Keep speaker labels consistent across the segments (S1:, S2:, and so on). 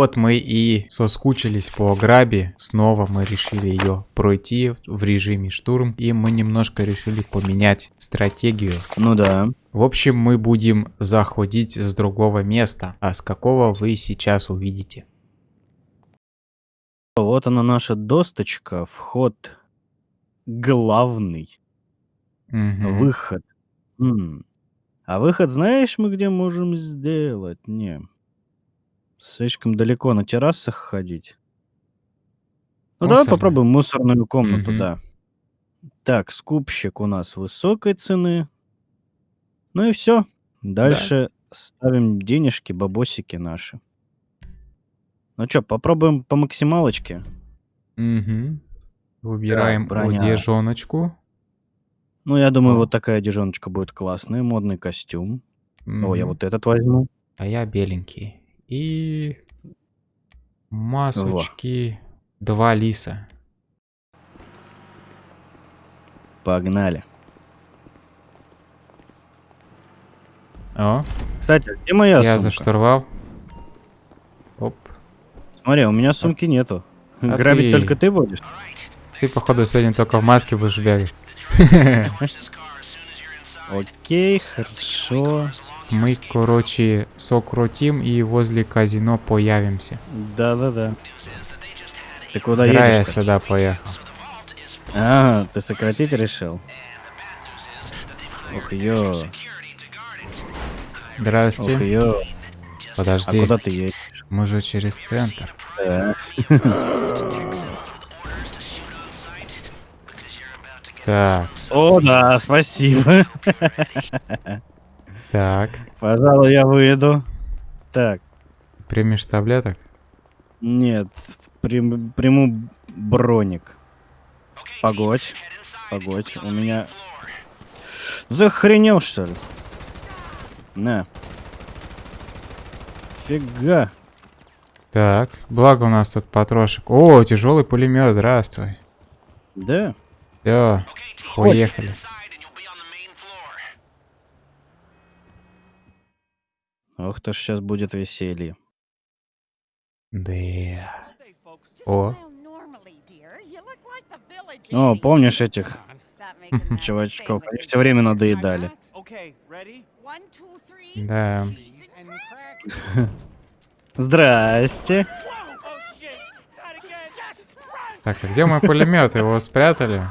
S1: Вот мы и соскучились по грабе. Снова мы решили ее пройти в режиме штурм. И мы немножко решили поменять стратегию.
S2: Ну да.
S1: В общем, мы будем заходить с другого места. А с какого вы сейчас увидите.
S2: Вот она наша досточка. Вход главный.
S1: Мгм.
S2: Выход. М. А выход знаешь мы где можем сделать? Не. Слишком далеко на террасах ходить. Ну давай
S1: Мусорная.
S2: попробуем мусорную комнату,
S1: Мгм.
S2: да. Так, скупщик у нас высокой цены. Ну и все. Дальше ставим денежки, бабосики наши. Ну чё, попробуем по максималочке.
S1: Мгм. Выбираем
S2: броня.
S1: одежоночку.
S2: Ну, я думаю,
S1: О.
S2: вот такая одежоночка будет классная. Модный костюм. О, я
S1: Мгм.
S2: вот этот возьму.
S1: А я беленький. И масочки. Два лиса.
S2: Погнали.
S1: О,
S2: Кстати, а где моя
S1: я
S2: сумка?
S1: за штурвал. Оп.
S2: Смотри, у меня сумки нету.
S1: А
S2: Грабить
S1: ты-
S2: только ты будешь?
S1: Ты, походу, сегодня только в маске будешь бегать.
S2: Окей, хорошо.
S1: Мы, короче, сокрутим и возле казино появимся.
S2: Да-да-да. Ты куда
S1: Зря я
S2: едешь?
S1: сюда поехал.
S2: А, ты сократить решил? Ох, ё.
S1: Здрасте.
S2: Ох, ё. А
S1: Подожди,
S2: куда ты едешь?
S1: мы же через центр.
S2: Да.
S1: Так,
S2: О, да, спасибо.
S1: так.
S2: Пожалуй, я выйду. Так,
S1: Примешь таблеток?
S2: нет, прим- приму броник. Погодь, погодь, у меня... Ты охренел, что ли? На. Фига.
S1: Так, благо у нас тут потрошек. О, тяжелый пулемет, здравствуй.
S2: Да?
S1: Все, поехали.
S2: Ох, то ж сейчас будет веселье.
S1: Да.
S3: О.
S2: О, помнишь этих чувачков? Они все время надоедали.
S1: Да.
S2: Здрасте.
S1: Так, а где мой пулемет? Его спрятали?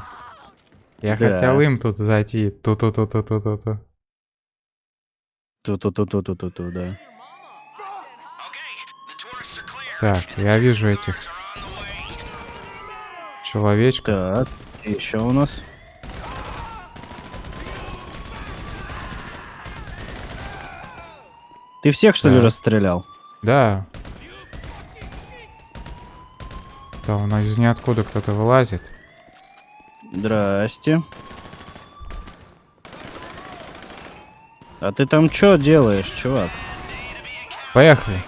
S1: Я
S2: Да.
S1: хотел им тут зайти. Ту-ту-ту-ту-ту-ту.
S2: Ту-ту-ту-ту-ту-ту, да.
S1: Так, я вижу этих человечков.
S2: Так, еще у нас. Ты всех, что ли,
S1: Да.
S2: расстрелял?
S1: Да. Там у нас из ниоткуда кто-то вылазит.
S2: Здрасте. А ты там что делаешь, чувак?
S1: Поехали.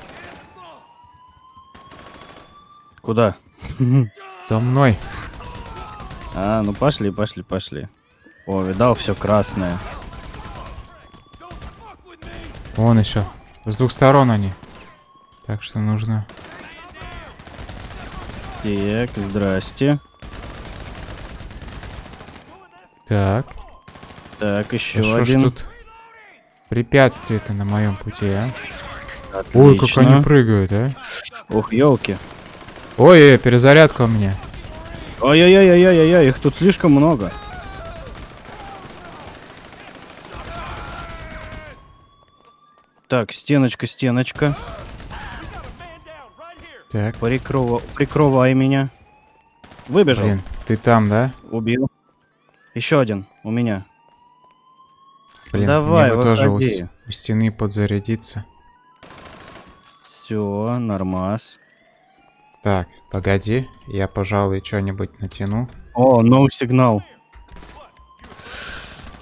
S2: Куда?
S1: За мной.
S2: А, ну пошли, пошли, пошли. О, видал, все красное.
S1: Вон еще. С двух сторон они. Так что нужно.
S2: Так, здрасте.
S1: Так.
S2: Так, еще
S1: что ж
S2: один.
S1: тут препятствие-то на моем пути, а? Ой, как
S2: Отлично.
S1: они прыгают, а?
S2: Ух, елки.
S1: Ой, э, перезарядка у меня.
S2: Ой-ой-ой-ой-ой, их тут слишком много. Так, стеночка, стеночка.
S1: Так,
S2: Прикрова... Прикрывай меня. Выбежал.
S1: блин, ты там, да?
S2: Убил. Еще один у меня.
S1: Блин,
S2: Давай,
S1: мне бы тоже у, у стены подзарядиться.
S2: Все, нормас.
S1: Так, погоди, я, пожалуй, что-нибудь натяну.
S2: О, новый сигнал.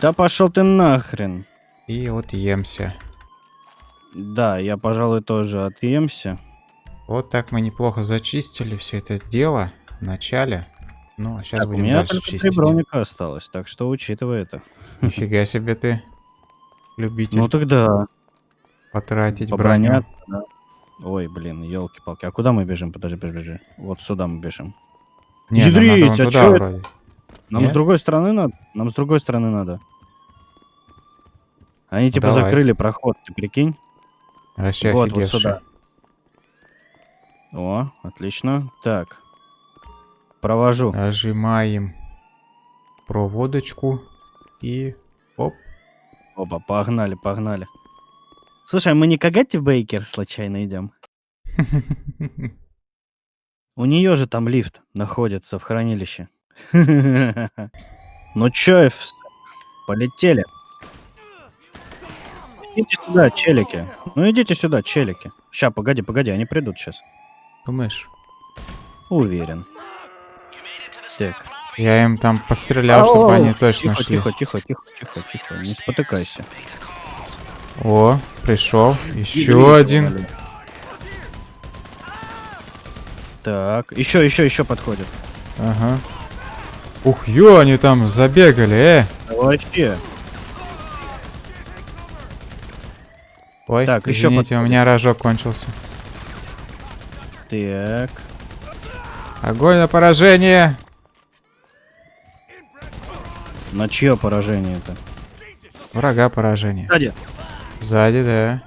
S2: Да пошел ты нахрен.
S1: И вот емся.
S2: Да, я, пожалуй, тоже отъемся.
S1: Вот так мы неплохо зачистили все это дело в начале. Ну, а сейчас
S2: Так, у
S1: будем
S2: меня
S1: дальше
S2: только три
S1: чистить.
S2: броника осталось, так что учитывай это.
S1: Нифига себе ты, любитель
S2: Ну тогда,
S1: потратить
S2: по
S1: броню.
S2: да. Ой, блин, елки-палки. А куда мы бежим? Подожди, подожди. Вот сюда мы бежим.
S1: Не, нам надо
S2: Ядрить, а
S1: туда
S2: чё это?
S1: вроде.
S2: Нам
S1: Нет?
S2: с другой стороны надо. Нам с другой стороны надо. Они типа
S1: Давай.
S2: закрыли проход, ты прикинь?
S1: Вообще
S2: вот, вот
S1: офигевший.
S2: сюда. О, отлично. Так. Провожу.
S1: Нажимаем проводочку и оп.
S2: Опа, погнали, погнали. Слушай, а мы не к Агате Бейкер случайно идем? У нее же там лифт находится в хранилище. Ну чё, полетели. Идите сюда, челики. Ну идите сюда, челики. Ща, погоди, погоди, они придут сейчас.
S1: Думаешь?
S2: Уверен. Так.
S1: Я им там пострелял, чтобы они точно
S2: тихо,
S1: шли.
S2: тихо, тихо, тихо, тихо, тихо, не спотыкайся.
S1: О, пришел. Еще один.
S2: Так, еще, еще, еще подходит.
S1: Ага. Ух, ё, они там забегали, э.
S2: Вообще.
S1: Ой,
S2: Так, еще
S1: извините, у
S2: подходит.
S1: меня рожок кончился.
S2: Так.
S1: Огонь на поражение.
S2: На чье поражение это?
S1: Врага поражение.
S2: Сзади.
S1: Сзади, да.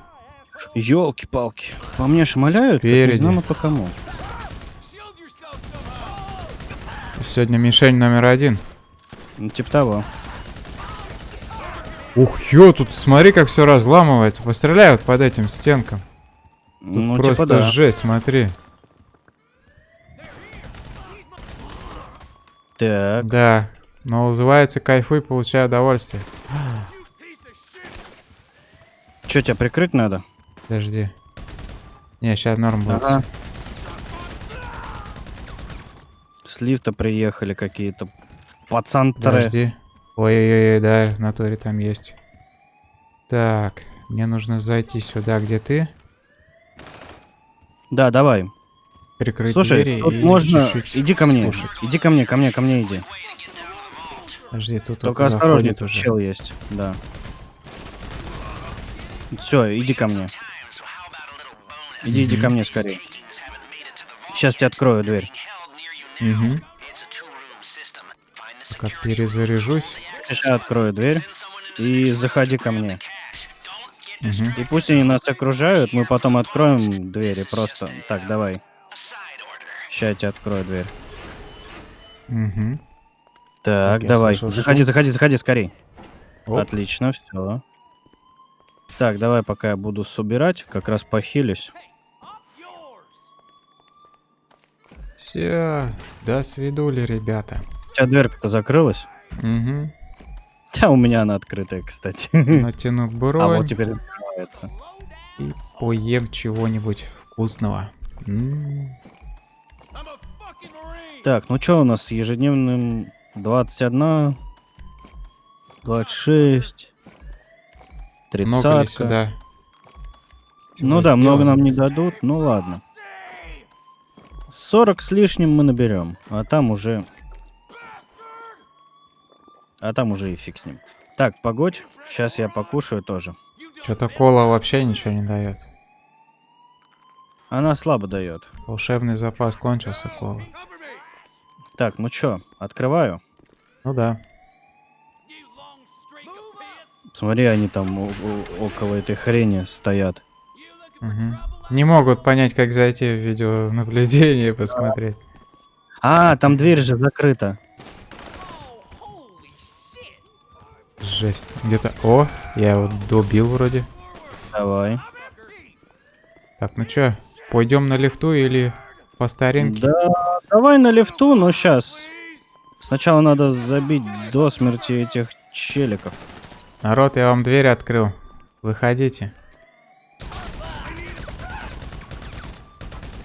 S2: Елки-палки. По мне шмаляют,
S1: Спереди.
S2: не знамо по кому.
S1: Сегодня мишень номер один.
S2: Ну, типа того.
S1: Ух, ё, тут смотри, как все разламывается. Постреляй вот под этим стенкам. Тут
S2: ну,
S1: просто
S2: типа да.
S1: жесть, смотри.
S2: Так.
S1: Да. Но называется кайфуй, получай удовольствие.
S2: Че, тебя прикрыть надо?
S1: Подожди. Не, сейчас норм будет.
S2: Ага. С лифта приехали какие-то пацантры.
S1: Подожди. Ой-ой-ой, да, в натуре там есть. Так, мне нужно зайти сюда, где ты.
S2: Да, давай.
S1: Прикрыть
S2: Слушай,
S1: двери
S2: тут
S1: и
S2: можно...
S1: чуть-чуть
S2: Иди ко мне.
S1: слушать.
S2: Иди ко мне, ко мне, ко мне иди.
S1: Подожди, тут
S2: Только осторожнее, тут
S1: уже.
S2: чел есть. Да. Все, иди ко мне. Иди, иди ко мне скорее. Сейчас тебе открою дверь.
S1: Угу. Пока перезаряжусь.
S2: Сейчас я открою дверь. И заходи ко мне.
S1: Угу.
S2: И пусть они нас окружают, мы потом откроем двери просто. Так, давай. Сейчас я тебе открою дверь.
S1: Угу.
S2: Так, давай.
S1: слышал
S2: Заходи, заходи, заходи, скорей.
S1: Оп.
S2: Отлично, все. Так, давай, пока я буду собирать, как раз похилюсь.
S1: Все, до свидули, ребята.
S2: У тебя дверка-то закрылась?
S1: Угу.
S2: Да, у меня она открытая, кстати.
S1: Натяну бронь
S2: А вот теперь открывается.
S1: и поем чего-нибудь вкусного. М.
S2: Так, ну что у нас с ежедневным 21, 26, 30.
S1: Много ли сюда?
S2: Ну да, много
S1: сделано?
S2: нам не дадут, ну ладно. 40 с лишним мы наберем, а там уже... А там уже и фиг с ним. Так, погодь, сейчас я покушаю тоже.
S1: Что-то кола вообще ничего не дает.
S2: Она слабо дает.
S1: Волшебный запас кончился, кола.
S2: Так, ну чё, открываю.
S1: Ну да.
S2: Смотри, они там около этой хрени стоят.
S1: Мгм. Не могут понять, как зайти в видеонаблюдение и посмотреть.
S2: А, там дверь же закрыта.
S1: Жесть. Где-то... О, я его добил вроде.
S2: Давай.
S1: Так, ну чё, пойдем на лифту или по старинке?
S2: Да, давай на лифту, но сейчас. Сначала надо забить до смерти этих челиков.
S1: Народ, я вам дверь открыл. Выходите.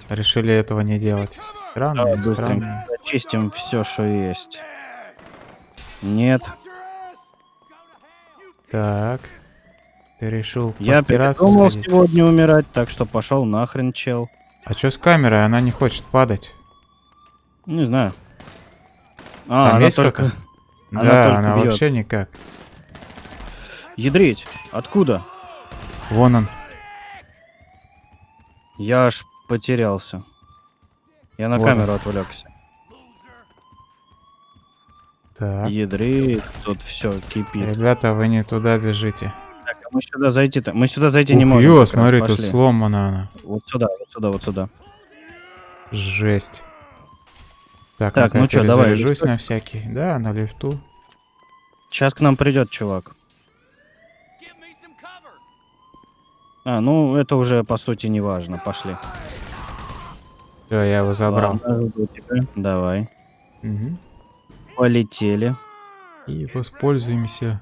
S1: Решили этого не делать. Странно,
S2: Давай
S1: странно.
S2: быстренько зачистим все, что есть. Нет,
S1: Так. Ты решил
S2: я передумал
S1: сходить?
S2: сегодня умирать, так что пошел нахрен, чел.
S1: А чё с камерой? Она не хочет падать.
S2: Не знаю. А,
S1: Там
S2: она
S1: есть
S2: только... она
S1: да,
S2: только
S1: она
S2: бьёт.
S1: вообще никак.
S2: Ядрить. Откуда?
S1: Вон он.
S2: Я аж потерялся. Я на
S1: Вот
S2: камеру отвлекся.
S1: Так.
S2: Ядрит, тут все кипит.
S1: Ребята, вы не туда бежите.
S2: Мы сюда зайти-то. Мы сюда зайти не
S1: Ух,
S2: можем.
S1: ё, смотри, тут сломана она.
S2: Вот сюда, вот сюда, вот сюда.
S1: Жесть. Так,
S2: Так,
S1: ну
S2: чё, давай, лифту?
S1: на всякий. Да, на лифту.
S2: Сейчас к нам придет чувак. А, ну это уже по сути не важно. Пошли.
S1: Все, я его забрал.
S2: Ладно. Давай.
S1: Мгм.
S2: Полетели.
S1: И воспользуемся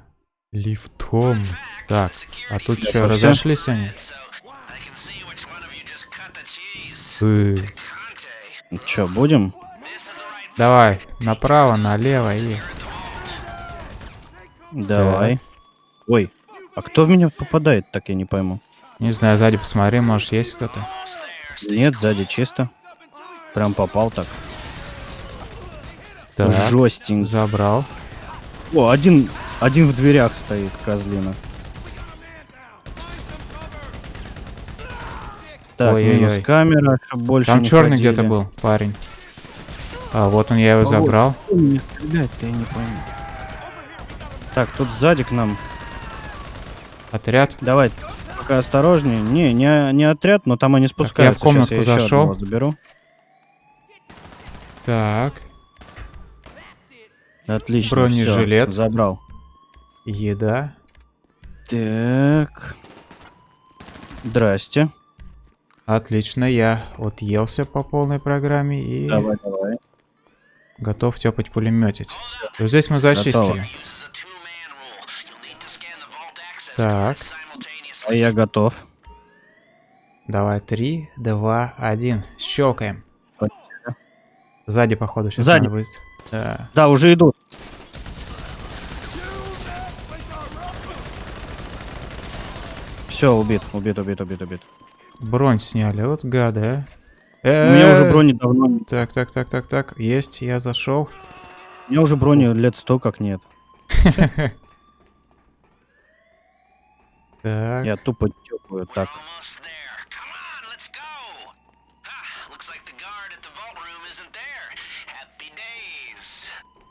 S1: лифтом. Так, а тут
S2: Я
S1: что, разошлись они? Э,
S2: Че, будем?
S1: Давай, направо, налево и...
S2: Давай. Ой, а кто в меня попадает, так я не пойму.
S1: Не знаю, сзади посмотри, может есть кто-то.
S2: Нет, сзади чисто. Прям попал так.
S1: Так,
S2: Жестенько.
S1: забрал.
S2: О, один, один в дверях стоит, козлина. Так,
S1: Ой-ой-ой.
S2: минус камера, чтобы больше
S1: Там
S2: не
S1: черный где-то был, парень. А, вот он, я его
S2: А
S1: забрал.
S2: Я не пойму. Так, тут сзади к нам.
S1: Отряд.
S2: Давай, пока осторожнее. Не, не, не отряд, но там они спускаются.
S1: Комнатку
S2: я еще
S1: зашел.
S2: одного заберу.
S1: Так,
S2: Отлично,
S1: Бронежилет.
S2: всё, забрал.
S1: Еда.
S2: Так. Здрасте.
S1: Отлично, я отъелся по полной программе и
S2: Давай, давай.
S1: готов тепать пулеметить. Вот здесь мы зачистили. Так,
S2: А я готов.
S1: давай, три, два, один. Щелкаем. Сзади, походу, сейчас
S2: Сзади.
S1: надо будет. Да.
S2: Да, уже идут. Все, убит, убит, убит, убит, убит.
S1: Бронь сняли, вот гады, а.
S2: У меня уже брони давно.
S1: Так, так, так, так, так. Есть, я зашел.
S2: У меня уже брони лет сто как нет.
S1: Так.
S2: Я тупо тёпаю так.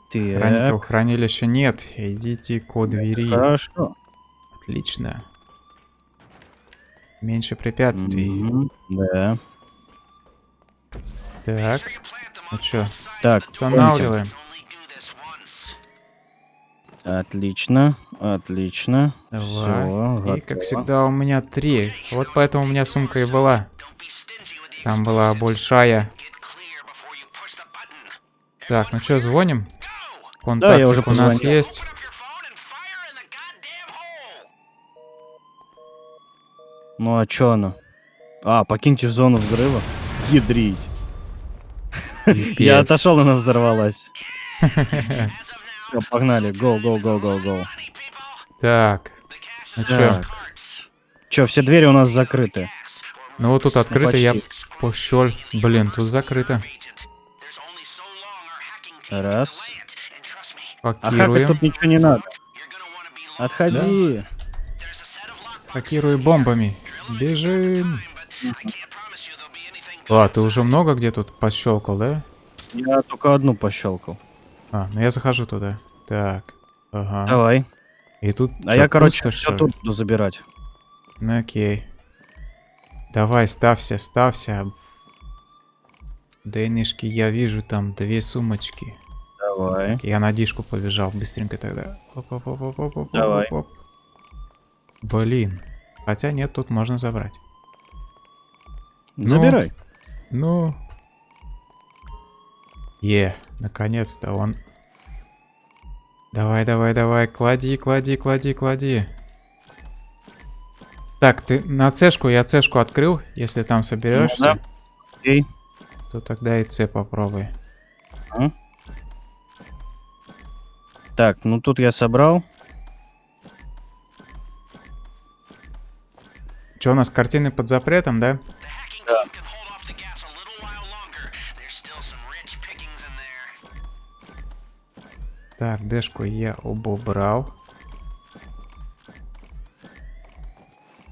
S1: Охранников хранилища нет. Идите к двери.
S2: хорошо.
S1: Отлично. Меньше препятствий.
S2: Мгм, Да.
S1: Так. Ну чё,
S2: Так,
S1: устанавливаем.
S2: Отлично, отлично.
S1: Давай.
S2: Все,
S1: И, как всегда, у меня три. Вот поэтому у меня сумка и была. Там была большая. Так, ну чё, звоним? Контактик
S2: я уже
S1: у нас есть.
S2: Ну а чё оно? А, покиньте зону взрыва. Ядрить. Я отошел, она взорвалась. Всё, погнали, go, go, go, go, go.
S1: Так, ну
S4: is
S1: чё?
S2: Чё, все двери у нас закрыты.
S1: Ну вот тут открыто, я пошел. Блин, тут закрыто.
S2: Раз.
S4: me,
S2: А хакать
S1: Хакируем.
S2: тут ничего не надо. Отходи.
S4: Lockpicks,
S1: Хакирую бомбами. Бежим. А, ты уже много где тут пощелкал, да?
S2: Я только одну пощелкал.
S1: А, ну я захожу туда. Так. Ага.
S2: Давай.
S1: И тут
S2: А я, короче,
S1: пусто,
S2: все тут буду забирать.
S1: Ну окей. Давай, ставься, ставься. Дейнышки, я вижу там две сумочки.
S2: Давай.
S1: Я на дишку побежал быстренько тогда. Оп-оп-оп-оп-оп-оп-оп-оп.
S2: Давай.
S1: Блин. Хотя нет, тут можно забрать. Ну.
S2: Забирай.
S1: Ну. Е, наконец-то он. Давай, давай, давай, клади, клади, клади, клади. Так, ты на цешку, я цешку открыл, если там соберешься,
S2: да. Окей.
S1: то тогда и С попробуй.
S2: Так, ну тут я собрал.
S1: Че у нас картины под запретом, да?
S4: There.
S1: Так, дэшку я убрал.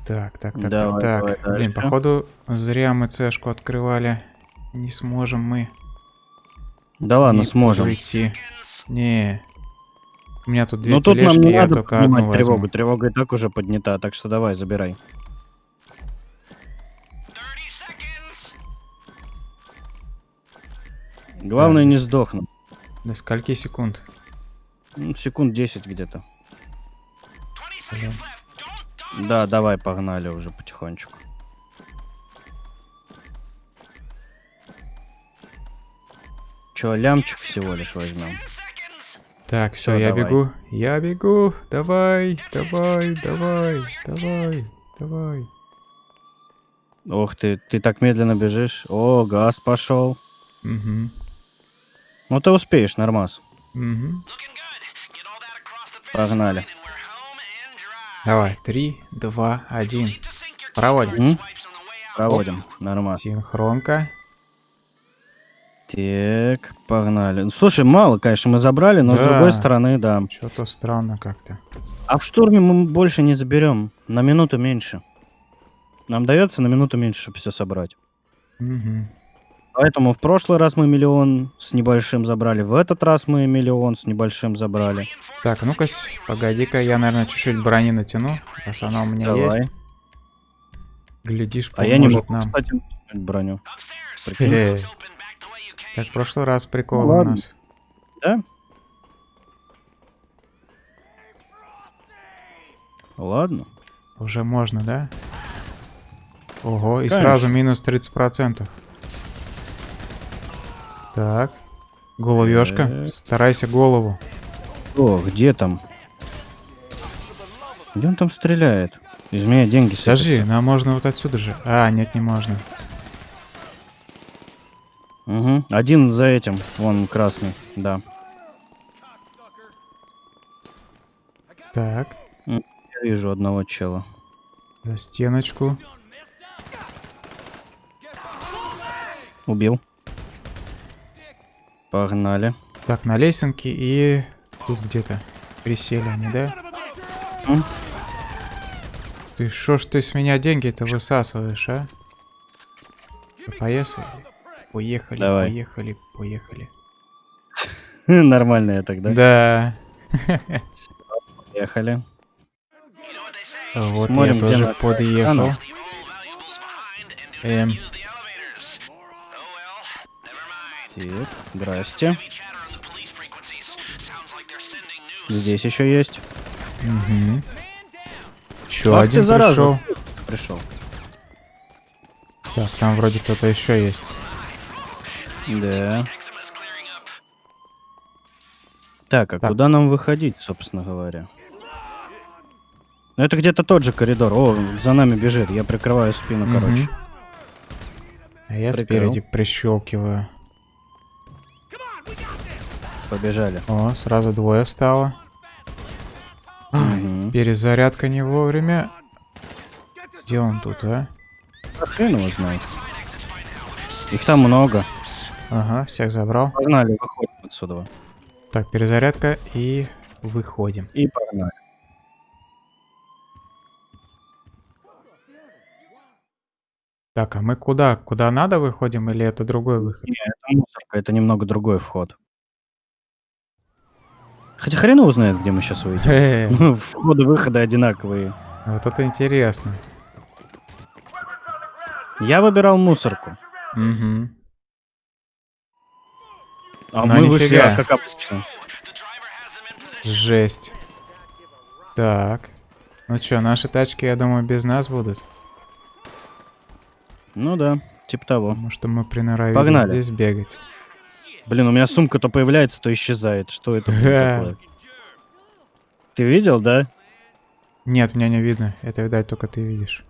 S1: Так, так, так,
S2: Давай,
S1: так,
S2: давай
S1: так. Блин, походу, зря мы цешку открывали. Не сможем мы.
S2: Да ладно,
S1: не
S2: сможем.
S1: пройти. Не. У меня тут две
S2: Ну тут нам не
S1: я
S2: надо
S1: только одну возьму.
S2: тревогу. Тревога и так уже поднята, так что давай, забирай. Главное
S1: Так.
S2: не сдохнуть.
S1: До скольки секунд?
S2: Ну, секунд 10 где-то.
S4: 20 seconds left. Don't, don't.
S2: Да, давай, погнали уже потихонечку. Че, лямчик всего лишь возьмем.
S4: 10 seconds.
S1: Так, все, я
S2: давай.
S1: бегу. Я бегу. Давай, давай, давай, давай, давай.
S2: Ох ты, ты так медленно бежишь. О, газ пошел.
S1: Угу.
S2: Ну ты успеешь, нормас.
S1: Угу.
S2: Погнали.
S1: Давай, три, два, один. Проводим.
S4: Out.
S2: Проводим. Нормас.
S1: Синхронка.
S2: Так, погнали. Ну, Слушай, мало, конечно, мы забрали, но с
S1: Да.
S2: другой стороны, да.
S1: Что-то странно как-то.
S2: А в штурме мы больше не заберем. На минуту меньше. Нам дается на минуту меньше, чтобы все собрать.
S1: Угу.
S2: Поэтому в прошлый раз мы миллион с небольшим забрали, в этот раз мы миллион с небольшим забрали.
S1: Так, ну-ка, погоди-ка, я, наверное, чуть-чуть брони натяну, раз она у меня
S2: Давай.
S1: есть. Глядишь,
S2: А я не могу,
S1: нам.
S2: кстати, броню.
S1: Как в прошлый раз прикол
S2: Ну
S1: у
S2: ладно.
S1: нас.
S2: Да? Ладно.
S1: Уже можно, да? Ого, и
S2: Конечно.
S1: сразу минус 30%. Так. Головешка.
S2: Так.
S1: Старайся голову.
S2: О, где там? Где он там стреляет? Из меня деньги
S1: Скажи,
S2: сыпятся.
S1: нам можно вот отсюда же. А, нет, не можно.
S2: Угу. Один за этим. Вон красный. Да.
S1: Так.
S2: Я вижу одного чела.
S1: За стеночку.
S2: Убил. Погнали.
S1: Так, на лесенке и тут где-то присели они, да?
S2: М?
S1: Ты шо ж ты с меня деньги-то высасываешь, а? Поехали. Поехали,
S2: Давай.
S1: поехали, поехали.
S2: Нормально я тогда.
S1: Да.
S2: Поехали.
S1: Вот
S2: Смотрим,
S1: я тоже подъехал. Эм,
S4: sending news.
S2: Здесь еще есть.
S1: Угу. Еще
S2: ты,
S1: один
S2: зараза.
S1: пришел.
S2: Пришел.
S1: Так, там вроде кто-то еще есть.
S2: Да. Так, а
S1: Так.
S2: куда нам выходить, собственно говоря? Ну, это где-то тот же коридор. О, за нами бежит. Я прикрываю спину,
S1: Мгм.
S2: короче.
S1: А я
S2: Прикол.
S1: спереди прищелкиваю.
S2: Побежали.
S1: О, сразу двое встало.
S2: Мгм.
S1: перезарядка не вовремя. Где он тут, а?
S2: А хрен его знает. Их там много.
S1: Ага, всех забрал.
S2: Погнали, выходим отсюда.
S1: Так, перезарядка и выходим.
S2: И погнали.
S1: Так, а мы куда? Куда надо выходим или это другой выход?
S2: Не, это мусорка, это немного другой вход. Хотя хрен его знает, где мы сейчас выйдем.
S1: Хе,
S2: Входы-выходы одинаковые.
S1: Вот это интересно.
S2: Я выбирал мусорку.
S1: Угу.
S2: А
S1: Ну,
S2: мы вышли, а, как обычно.
S1: Жесть. Так. Ну чё, наши тачки, я думаю, без нас будут.
S2: Ну да, типа того.
S1: Потому что мы приноровились
S2: Погнали.
S1: здесь бегать.
S2: Блин, у меня сумка то появляется, то исчезает. Что это такое? Ты видел, да?
S1: Нет, меня не видно. Это, видать, только ты видишь.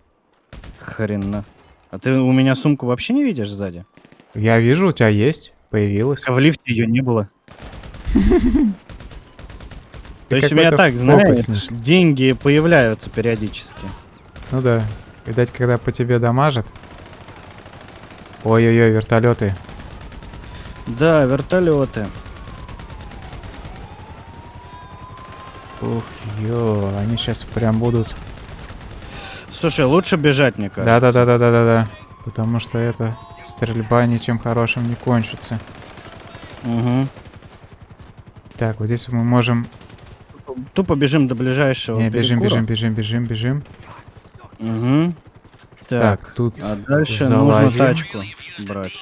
S2: Хрена. А ты у меня сумку вообще не видишь сзади?
S1: Я вижу, у тебя есть. Появилась.
S2: А в лифте ее не было. То есть у меня так, знаешь, деньги появляются периодически.
S1: Ну да. Видать, когда по тебе дамажат. Ой-ой-ой, вертолеты.
S2: Да, вертолеты.
S1: Ух, ё, они сейчас прям будут.
S2: Слушай, лучше бежать, мне кажется.
S1: Да-да-да-да-да-да-да. Потому что это стрельба ничем хорошим не кончится.
S2: Угу.
S1: Так, вот здесь мы можем...
S2: Тупо бежим до ближайшего
S1: Не, бежим, бежим, бежим, бежим, бежим.
S2: Угу.
S1: Так,
S2: Так,
S1: тут
S2: а дальше нужно
S1: залазим.
S2: тачку брать.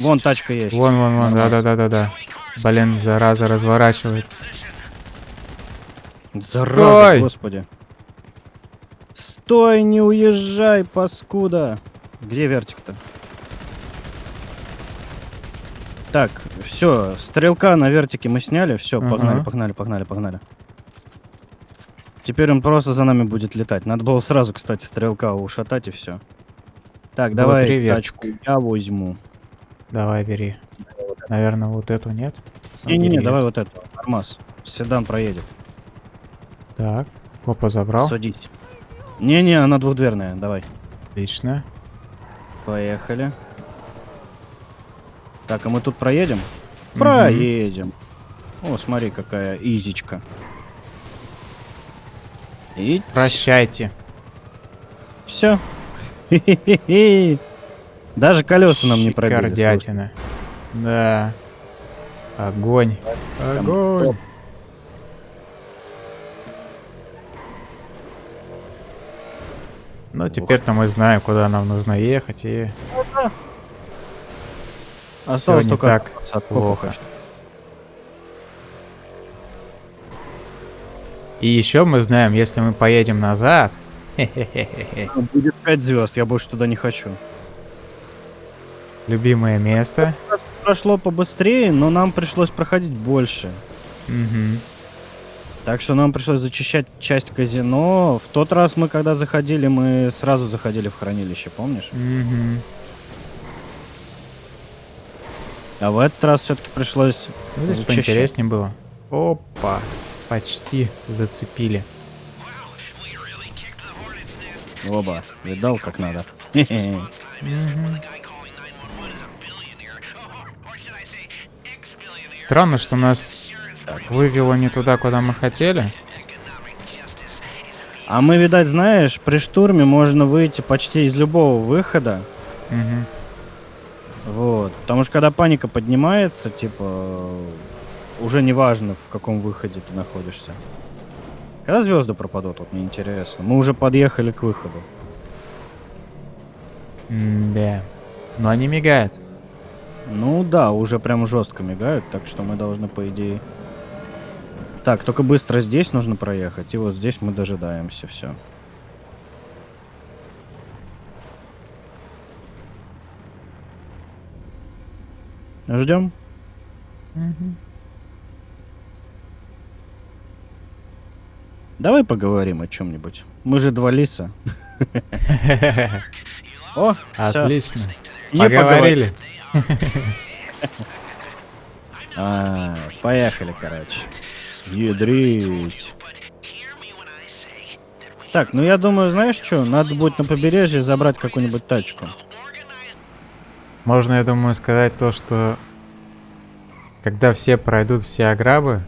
S2: Вон тачка есть.
S1: Вон, вон, вон, да-да-да-да-да. Блин, зараза разворачивается.
S2: Зараза,
S1: Стой!
S2: господи. Стой, не уезжай, паскуда. Где вертик-то? Так, все, стрелка на вертике мы сняли, все, погнали,
S1: Ага.
S2: погнали, погнали, погнали. Теперь он просто за нами будет летать. Надо было сразу, кстати, стрелка ушатать и все. Так,
S1: Было
S2: давай тачку я возьму.
S1: Давай, бери. Наверное, вот эту нет?
S2: Не-не-не, давай вот эту. Армаз. Седан проедет.
S1: Так, Опа, забрал.
S2: Садись. Не-не, она двухдверная, давай.
S1: Отлично.
S2: Поехали. Так, а мы тут проедем? Проедем. О, смотри, какая изичка. И
S1: Прощайте.
S2: все. Даже колеса нам не пробили. слушай.
S1: Шикардятина. Да. Огонь. Огонь.
S2: топ.
S1: Ну, теперь-то мы знаем, куда нам нужно ехать, и...
S2: Осталось только
S1: так
S2: от
S1: плохо. И еще мы знаем, если мы поедем назад...
S2: Будет 5 звезд, я больше туда не хочу.
S1: Любимое место.
S2: Прошло побыстрее, но нам пришлось проходить больше.
S1: Мгм.
S2: Так что нам пришлось зачищать часть казино. В тот раз мы, когда заходили, мы сразу заходили в хранилище, помнишь?
S1: Мгм.
S2: А в этот раз все-таки пришлось...
S1: Ну, здесь
S2: Зачищать.
S1: поинтереснее было. Опа. Почти зацепили.
S2: Оба. Видал, как надо? Хе-хе.
S1: Странно, что нас вывело не туда, куда мы хотели.
S2: А мы, видать, знаешь, при штурме можно выйти почти из любого выхода.
S1: Мгм.
S2: Вот. Потому что когда паника поднимается, типа, уже не важно, в каком выходе ты находишься. Когда звезды пропадут, вот мне интересно. Мы уже подъехали к выходу.
S1: М-да. Но они мигают.
S2: Ну да, уже прям жестко мигают, так что мы должны, по идее... Так, только быстро здесь нужно проехать, и вот здесь мы дожидаемся, все. Ждем. Давай поговорим о чем-нибудь. Мы же два лиса. О.
S1: Отлично.
S2: И
S1: Поговорили.
S2: А, поехали, короче. Ядрить. Так, ну я думаю, знаешь что? Надо будет на побережье забрать какую-нибудь тачку.
S1: Можно, я думаю, сказать то, что когда все пройдут все ограбы,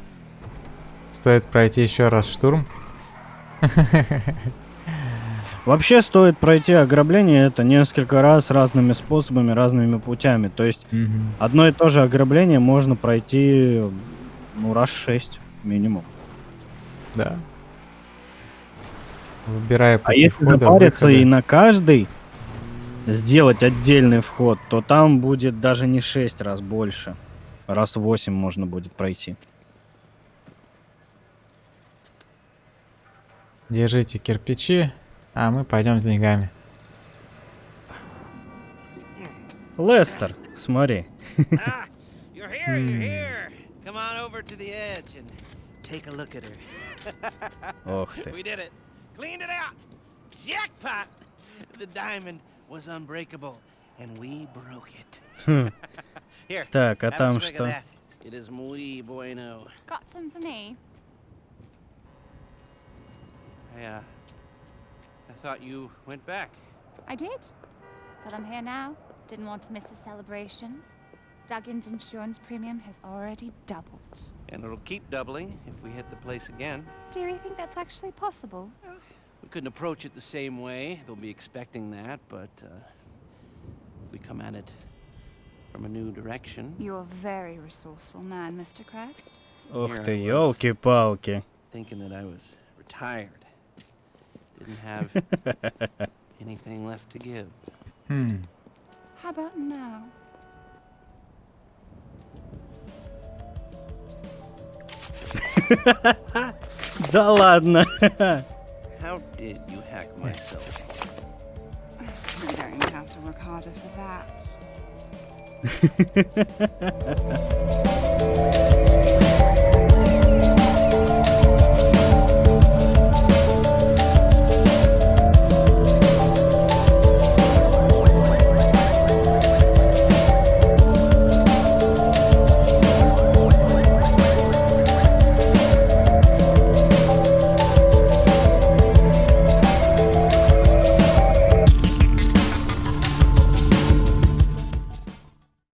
S1: стоит пройти еще раз штурм.
S2: Вообще стоит пройти ограбление это несколько раз разными способами, разными путями. То есть
S1: Мгм.
S2: одно и то же ограбление можно пройти ну раз шесть минимум.
S1: Да. Выбирая
S2: А
S1: пути
S2: если
S1: входа,
S2: запариться
S1: выхода.
S2: и на каждый сделать отдельный вход, то там будет даже не 6 раз больше. Раз 8 можно будет пройти.
S1: Держите кирпичи, а мы пойдем с деньгами.
S2: Лестер, смотри.
S3: ah.
S2: Ох ты.
S3: We did it. Cleaned it out. Jackpot! The diamond was unbreakable, and we broke it. Here.
S2: Так, а там что?
S3: It is muy bueno.
S5: Got some for me.
S3: Uh, I thought you went back.
S5: I did. But I'm here now. Didn't want to miss the celebrations. Duggan's insurance premium has already doubled.
S3: And it'll keep doubling if we hit the place again.
S5: Do you think that's actually possible?
S3: We couldn't approach it the same way. They'll be expecting that, but uh, we come at it from a new direction.
S5: You're a very resourceful man, Mr. Crest.
S2: Ох
S3: Here
S2: ты,
S3: I was.
S2: елки-палки.
S3: Thinking that I was retired. Didn't have anything left to give.
S1: Хм.
S5: How about now?
S2: Да ладно.
S3: How did you hack my cell phone?
S5: You're going to have to work harder for that.